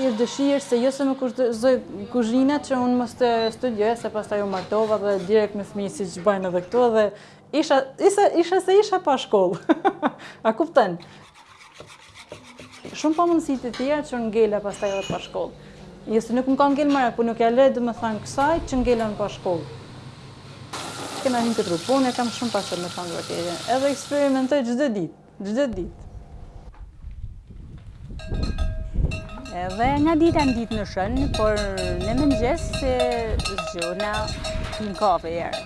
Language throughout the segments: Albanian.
Ish dëshirë se jo se më kushtëzoi kuzhina që unë mos të studioja, se pastaj u martova dhe direkt me fëmijë siç bajnë edhe këto dhe Isha, isha, isha se isha pa shkollë. A kupton? Shumë pamundësi të tjera që unë ngela pastaj edhe pa shkollë. Jo se nuk më ka ngelë merak, po nuk ia lë domethanë kësaj që ngela unë pa shkollë. Kënaqem, këtë punë e kam shumë pasion me thanë të vërtetën. Edhe eksperimentoj çdo ditë. Çdo ditë. Edhe nga dita në ditë në shën, por në mëngjes sa zgjohna pinë kafe jërë.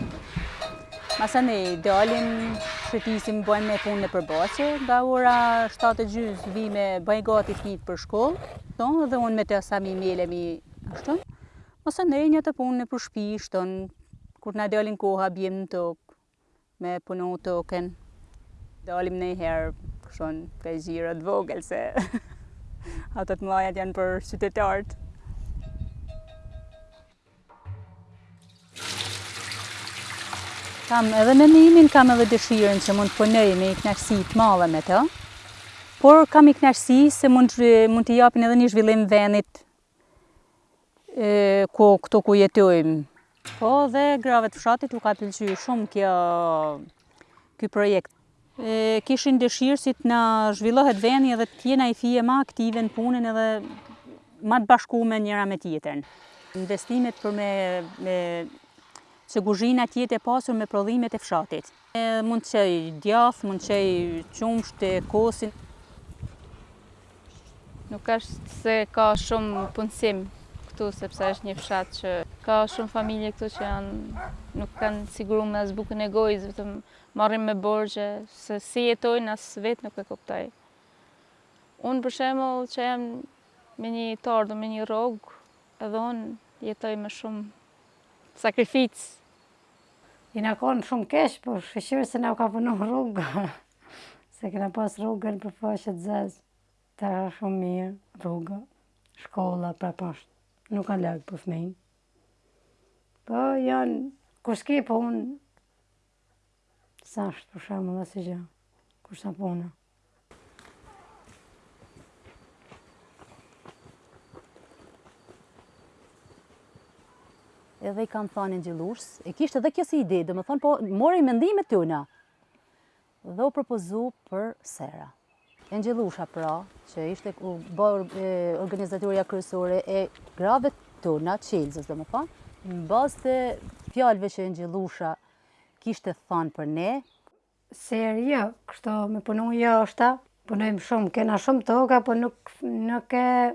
Masanej dalim, shëtisim, bëjmë punë nëpër bahçe, nga ora 7 e gjysë vijmë, bëjmë gati fmijët për shkollë, thonë dhe unë me të sa mi mele mi ashtu. Masanej në punë nëpër shpi, kështu, kur na dalin koha, bjem në tokë, me e punu token. Dalim ndonjëherë kështu ka i xhiro të vogël se ato të mëdhajat janë për qytetarët. Kam edhe mendimin, kam edhe dëshirën që mund të punoj me i knaqësi të madhe me to, por kam i knaqësi se mund, mund t'i japim edhe një zhvillim venit ku këtu ku jetojmë. Po dhe grave të fshatit u ka pëlqy shumë kjo ky projekt. E, kishin dëshirë si të na zhvillohet vendi edhe të jena i fije ma aktive në punën edhe ma të bashkume njëra me tjetrën. Investimet për me, me se guzhina të jetë e pasur me prodhimet e fshatit. Mund të çojë djathë, mund të çojë qumësht e kosin. Nuk është se ka shumë punësim këtu, sepse është një fshat që ka shumë familje këtu që janë nuk kanë sigurume as bukën e gojës, vetëm marrin me borxhe, se si jetojnë as vetë nuk e kuptoj. Unë për shembull që jam me një tardë, me një rogë, edhe unë jetoj me shumë sakrificë. Jena konë shumë keq, po shqyqyri se na u ka punu rrugë. Se e kena pas rrugën për faqe të zezë. Tash shumë mirë rruga, shkolla pra pasht. Nuk a larg për fëmijë. Po janë, kur s'ki punë, s'ashtë për shembull asnji gja. Kur s'ka punë. edhe i kam thanë Engjëllushës, e kishte edhe kjo si ide, domethanë, po mori mendimet tona, dhe u propozu për sera. Engjëllusha pra, që ishte u ba organizatorja kryesore e grave tona, Qelzës domethanë, në bazë të fjalëve që Engjëllusha kishte thanë për ne, Serë jo, kështu me punu jashta, punojmë shumë, kena shumë toka, po nuk, nuk e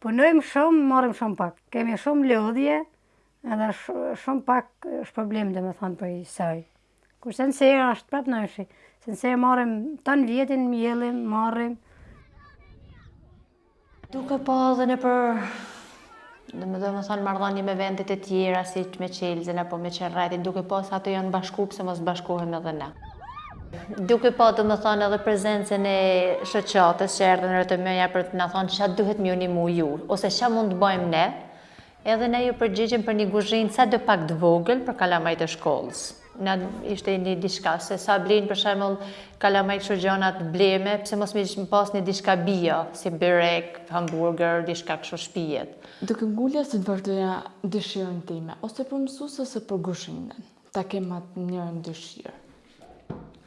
punojmë shumë, marrim shumë pak. Kemi shumë lodhje, edhe shumë pak shpërblim domethanë prej saj. Kurse në serë asht prapë ndryshe, se në serë marrim tanë vjetin, mjellim, marrim. Duke pa edhe nëpër domethanë marrëdhanie me vendet e tjera siç me Qelzën apo me Qerretin duke pa se ato janë bashku pse mos bashkohem edhe ne duke pa domethanë edhe prezencën e shoqatës që erdhën rreth meje për të na thanë ça duhet me ju nimu ju ose ça mund të bajmë ne Edhe ne ju përgjigjëm për një guzhinë sado pak të vogël për kalamajt e shkollës. Na ishte një diçka se sa blejnë për shembull kalamajt kështu gjëna të bleme, pse mos me pas një diçka bio, si byrek, hamburger, diçka kështu shpijet. Do këmbëngulja që të vazhdoja dëshirën time, ose për mësuese ose për guzhinën. Ta kem njërën dëshirë.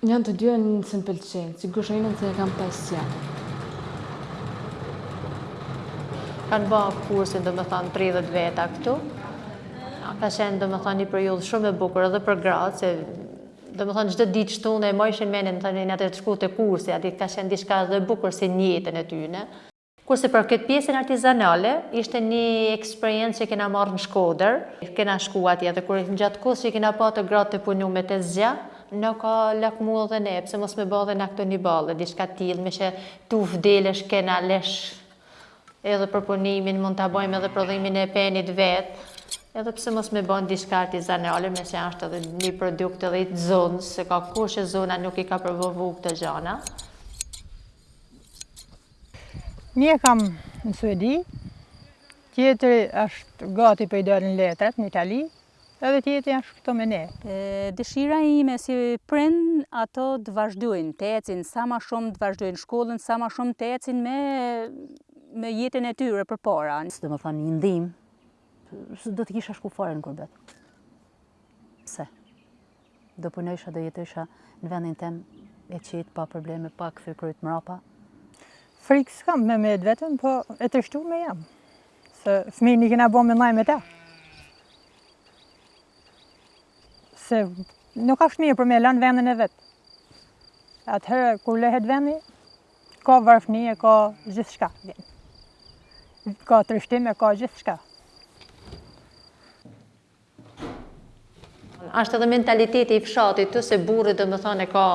Janë të dyja se më pëlqejnë, si guzhinën se e kam pasion. Kanë ba kursin domethanë 30 veta këtu. Ka qenë domethanë një periudhë shumë e bukur edhe për gratë, se domethanë çdo ditë shtunë e mojshin menjen, domethanë për të shku te kursi, aty ka qenë diçka dhe bukur si në jetën e tyne. Kurse për këtë pjesën artizanale, ishte një eksperiencë që kena marrë në Shkodër, kena shku atje dhe kur gjatë kohës që kena pa te gratë tu punu me tezgja, na ka lakmu edhe ne, pse mos me ba edhe na këtu në Iballë, diçka të tillë, meqë tuf delesh kena lesh edhe për punimin, mund ta bojmë edhe prodhimin e penit vetë, edhe pse mos me ba diçka artizanale, meqë ashtë edhe një produkt edhe i zonës, se ka kohë që zona nuk i ka promovu këto gjana. Një kam në Suedi, tjetri është gati për i dalë letrat në Itali, edhe tjetri është këtu me ne. Dëshira ime si prind ato të vazhdojnë, të ecin sa ma shumë të vazhdojnë shkollën, sa ma shumë të ecin me, me jetën e tyre përpara. Se domethanë një ndihmë, s'do të kisha shku fare në kurbet. Pse? do punojsha, do jetojsha në venin tem e qetë, pa probleme, pa kthy kryt mrapa. Frikë s'kam me nejt vetëm, po e trishtume jam. Se fmijt i kena bo me nejt me ta. Se nuk ashtë mirë për me e lanë venin e vet. Atëherë, kur lehet veni, ka varfni e ka gjithçka. Ka trishtim e ka gjithçka. Ashtë edhe mentaliteti i fshatit ktu se burri domethanë e ka,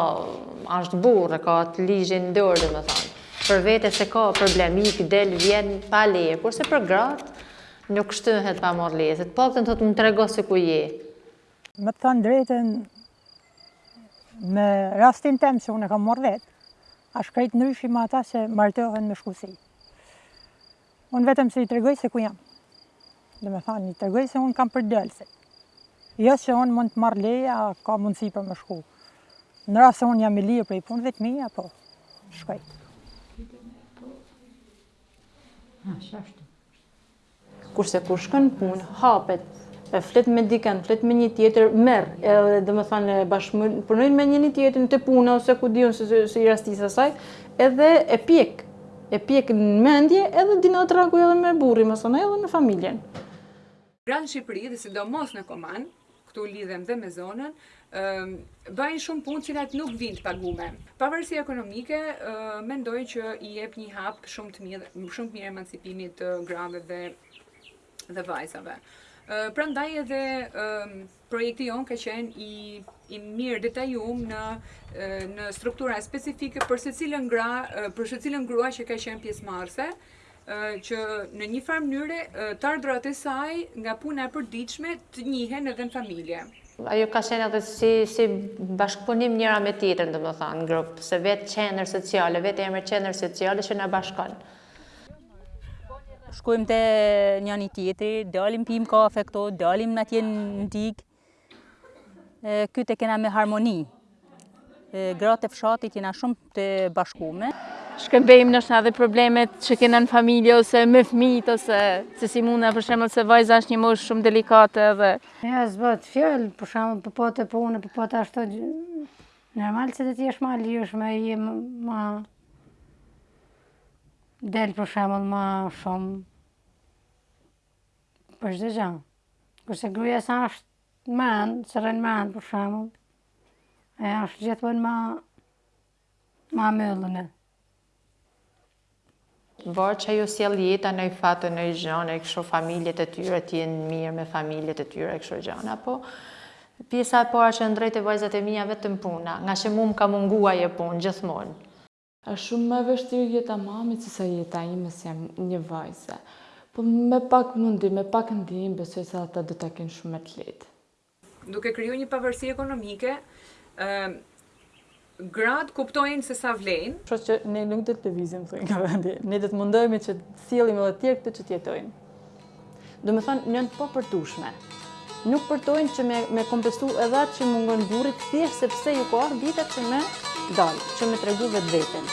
ashtë burrë, e ka atë ligjin n'dorë domethanë. Për vete s'e ka problem, ik, del, vjen, pa leje, kurse për gratë, nuk shtyhet pa marrë leje, se të paktën thotë më trego se ku je. Me të thanë drejtën, me rastin tem që unë e kam marrë vetë, ashtë krejtë ndryshim ata që martohen me shkuesi. Unë vetëm që i tregoj se ku jam. Domethanë, i tregoj se unë kam për dalë. Jo se unë mund të marr leje, a ka mundësi për me shku. Në rast se unë jam i lirë për punët e mija, po, shkoj. Ashtë ashtu. Kurse kur shkon n'punë, hapet, e flet me dikan, flet me një tjetër, merr, edhe domethanë, bashkëpunon me një tjetër, n'at punë, ose ku di un se, se i rastis asaj, edhe e pjek E pjek në mendje edhe din me dialogu edhe me burrin domethonë edhe me familjen. Gratë në Shqipëri dhe sidomos në Koman, këtu lidhem dhe me zonën, bëjnë shumë punë të cilat nuk vijnë të pagume. Pavarësi ekonomike, mendoj që i jep një hap shumë të mirë, shumë të mirë emancipimit të grave dhe dhe vajzave. Pra ndaj edhe projekti jonë ka qenë i, i mirëdetajum në, në struktura specifike për secilën gra, për secilën grua që ka qenë pjesëmarrëse, që në një farë mënyre të ardrat e saj nga puna e përditshme të njihen edhe në familje. Ajo ka qenë edhe si, si bashkëpunim njëra me tjetrën, domethanë, në grup, se vetë qendër sociale, vetë emri qendër sociale që na bashkon. Shkojmë te njëni-tjetri, dalim pimë kafe këto, dalim ndonjëherë në digë. Këtë e kena me harmoni. Gratë e fshatit jena shumë të bashkume. Shkëmbejmë ndoshta edhe problemet që kena në familje ose me fmit ose se si, mu për shembull se vajza është një moshë shumë delikate dhe... Ja, s'bëhet fjalë, për shembull për po pote për po unë, për po pote ashtë të Normal që të jesh ma lirshme e ma... Del për shembull ma shumë për çdo gja. Kurse gruaja sa asht me mend, se rren me mend për shembull. Asht gjithmonë ma, ma e mbyllun. Varet ça ju sjell jeta ndonji fat ndonji gja, e kështu familjet e tyre të jenë mirë me familjet e tyre, e kështu gjana, po pjesa e para që drejt te vajzat e mija vetëm puna, ngaqë mu më ka mungu aj punë gjithmonë. Është shumë më e vështirë jeta e mamit se sa jeta ime si e një vajze. Po me pak mundim, me pak ndihmë besoj se ata do ta kenë shumë më të lehtë. Duke kriju një pavarësi ekonomike, gratë kuptojnë se sa vlejnë. Kështu që ne nuk do të lëvizim nga vendi. Ne do të mundohemi që të sjellim edhe të tjerë këtu që të jetojnë. Domethënë janë të papërtueshme. Nuk përtojnë që me, me kompensu edhe atë që mungon burrit thjesht sepse ju ka ardhë dita që me dalë, që me tregu vetveten.